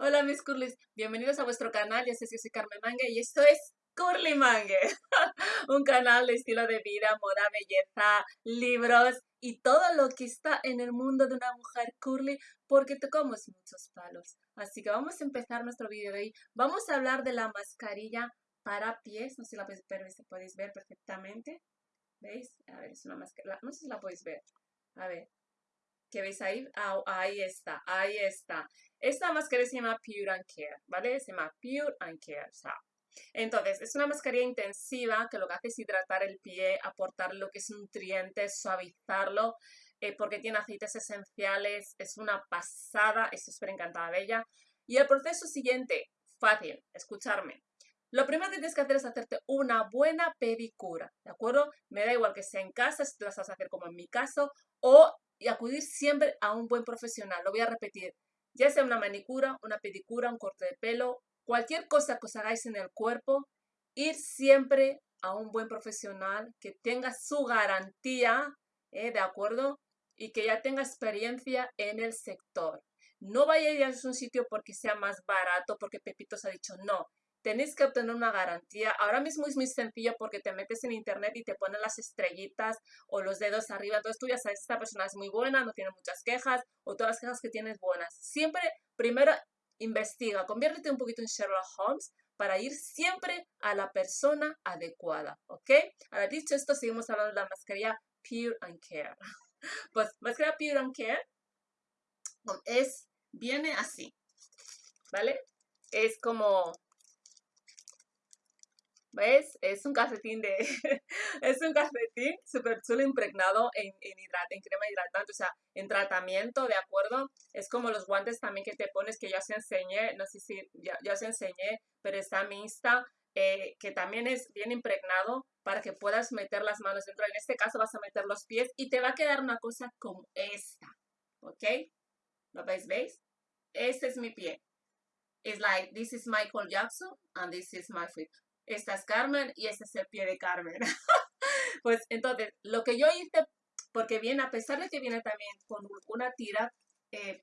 Hola mis curlis, bienvenidos a vuestro canal, ya sé si soy Carmen Mangue y esto es Curly Mangue, un canal de estilo de vida, moda, belleza, libros y todo lo que está en el mundo de una mujer curly porque tocamos muchos palos. Así que vamos a empezar nuestro vídeo de hoy. Vamos a hablar de la mascarilla para pies, no sé si la podéis ver perfectamente. ¿Veis? A ver, es una mascarilla, no sé si la podéis ver. A ver, ¿Qué veis ahí? Ah, ahí está, ahí está. Esta mascarilla se llama Pure and Care, ¿vale? Se llama Pure and Care. Entonces, es una mascarilla intensiva que lo que hace es hidratar el pie, aportar lo que es nutrientes, suavizarlo, eh, porque tiene aceites esenciales, es una pasada, estoy súper encantada de ella. Y el proceso siguiente, fácil, escucharme. Lo primero que tienes que hacer es hacerte una buena pedicura, ¿de acuerdo? Me da igual que sea en casa, si te vas a hacer como en mi caso, o y acudir siempre a un buen profesional. Lo voy a repetir, ya sea una manicura, una pedicura, un corte de pelo, cualquier cosa que os hagáis en el cuerpo, ir siempre a un buen profesional que tenga su garantía, ¿eh? ¿de acuerdo? Y que ya tenga experiencia en el sector. No vayáis a un sitio porque sea más barato, porque Pepito os ha dicho no tenéis que obtener una garantía. Ahora mismo es muy sencillo porque te metes en internet y te ponen las estrellitas o los dedos arriba. Entonces tú ya sabes, esta persona es muy buena, no tiene muchas quejas o todas las quejas que tienes buenas. Siempre, primero, investiga, conviértete un poquito en Sherlock Holmes para ir siempre a la persona adecuada, ¿ok? Ahora dicho esto, seguimos hablando de la mascarilla Pure and Care. Pues mascarilla Pure and Care es, viene así, ¿vale? Es como ¿Ves? Es un calcetín de... es un calcetín súper chulo impregnado en, en, en crema hidratante, o sea, en tratamiento, ¿de acuerdo? Es como los guantes también que te pones, que ya os enseñé, no sé si ya, ya os enseñé, pero está mi Insta, eh, que también es bien impregnado para que puedas meter las manos dentro. En este caso vas a meter los pies y te va a quedar una cosa como esta, ¿ok? ¿Lo veis? ¿Veis? Este es mi pie. It's like, this is Michael Jackson and this is my feet esta es Carmen y este es el pie de Carmen. pues entonces, lo que yo hice, porque viene, a pesar de que viene también con una tira, eh,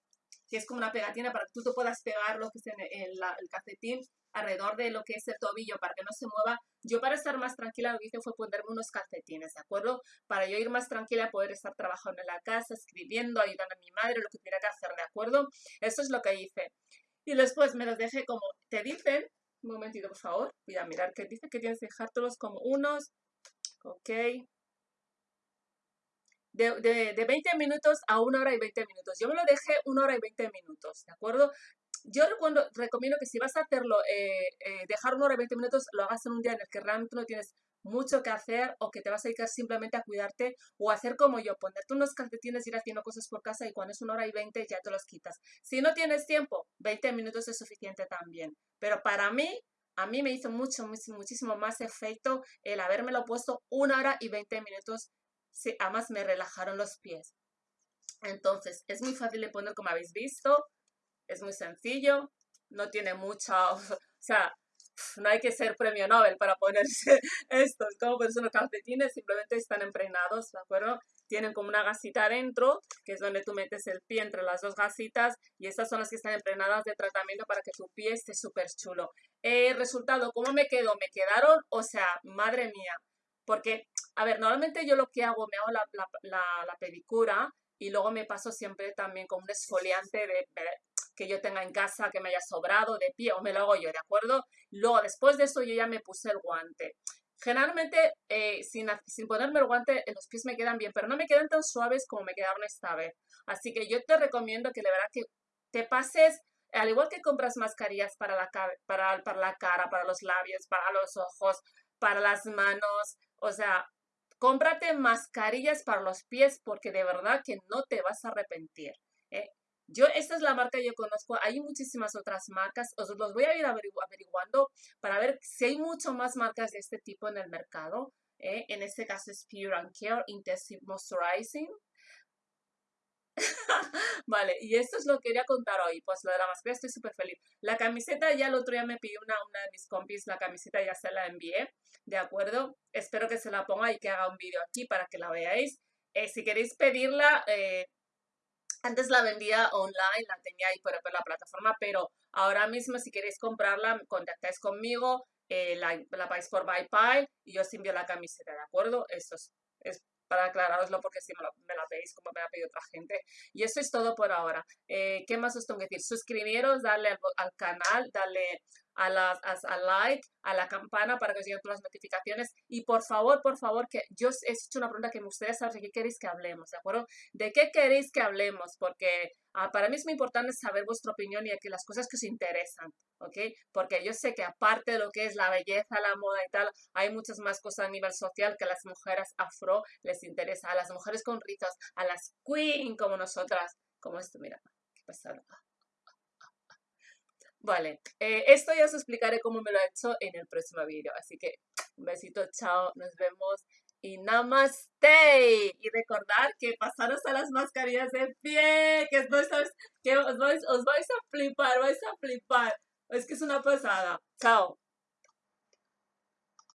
que es como una pegatina para que tú te puedas pegar lo que es en el, el calcetín alrededor de lo que es el tobillo para que no se mueva. Yo para estar más tranquila lo que hice fue ponerme unos calcetines, ¿de acuerdo? Para yo ir más tranquila, poder estar trabajando en la casa, escribiendo, ayudando a mi madre, lo que tuviera que hacer, ¿de acuerdo? Eso es lo que hice. Y después me los dejé como te dicen, un momentito, por favor. Voy a mirar que dice que tienes que dejártelos como unos. Ok. De, de, 20 minutos a una hora y 20 minutos. Yo me lo dejé una hora y 20 minutos, ¿de acuerdo? Yo recomiendo que si vas a hacerlo, eh, eh, dejar una hora y 20 minutos, lo hagas en un día en el que realmente no tienes mucho que hacer o que te vas a dedicar simplemente a cuidarte o hacer como yo, ponerte unos calcetines, ir haciendo cosas por casa y cuando es una hora y 20 ya te los quitas. Si no tienes tiempo, 20 minutos es suficiente también. Pero para mí, a mí me hizo mucho, muchísimo más efecto el habérmelo puesto una hora y 20 minutos. Sí, además me relajaron los pies. Entonces, es muy fácil de poner como habéis visto. Es muy sencillo. No tiene mucha, o sea, no hay que ser premio Nobel para ponerse estos, como personas calcetines, simplemente están impregnados, ¿de acuerdo? Tienen como una gasita adentro, que es donde tú metes el pie entre las dos gasitas, y estas son las que están impregnadas de tratamiento para que tu pie esté súper chulo. El resultado, ¿cómo me quedó? Me quedaron, o sea, madre mía, porque, a ver, normalmente yo lo que hago, me hago la, la, la pedicura, y luego me paso siempre también con un esfoliante de, que yo tenga en casa que me haya sobrado de pie o me lo hago yo, ¿de acuerdo? Luego, después de eso, yo ya me puse el guante. Generalmente, eh, sin, sin, ponerme el guante, los pies me quedan bien, pero no me quedan tan suaves como me quedaron esta vez. Así que yo te recomiendo que de verdad que te pases, al igual que compras mascarillas para la, para, para la cara, para los labios, para los ojos, para las manos, o sea, cómprate mascarillas para los pies porque de verdad que no te vas a arrepentir. ¿eh? Yo, esta es la marca que yo conozco. Hay muchísimas otras marcas. Os los voy a ir averiguando para ver si hay mucho más marcas de este tipo en el mercado. ¿eh? En este caso es Pure and Care Intensive Moisturizing. vale, y esto es lo que quería contar hoy. Pues lo de la mascarilla estoy súper feliz. La camiseta ya el otro día me pidió una, una de mis compis, la camiseta ya se la envié. ¿De acuerdo? Espero que se la ponga y que haga un vídeo aquí para que la veáis. Eh, si queréis pedirla, eh, antes la vendía online, la tenía ahí por, la plataforma, pero Ahora mismo, si queréis comprarla, contactáis conmigo, eh, la, la por PayPal y yo os envío la camiseta, ¿de acuerdo? Eso es, para aclararoslo porque si me, la pedís como me la pedido otra gente. Y eso es todo por ahora. Eh, ¿Qué más os tengo que decir? Suscribiros, darle al, canal, darle a, la, a, like, a la campana para que os lleguen todas las notificaciones. Y por favor, por favor, que yo os he hecho una pregunta que me gustaría saber de qué queréis que hablemos, ¿de acuerdo? ¿De qué queréis que hablemos? Porque ah, para mí es muy importante saber vuestra opinión y que las cosas que os interesan, ¿ok? Porque yo sé que aparte de lo que es la belleza, la moda y tal, hay muchas más cosas a nivel social que a las mujeres afro les interesa, a las mujeres con ritos, a las queen como nosotras, como esto, mira, qué pasada. Vale, eh, esto ya os explicaré cómo me lo he hecho en el próximo vídeo. Así que un besito, chao, nos vemos y namaste. Y recordar que pasaros a las mascarillas de pie, que, que os, vais, os vais a flipar, vais a flipar. Es que es una pasada. Chao.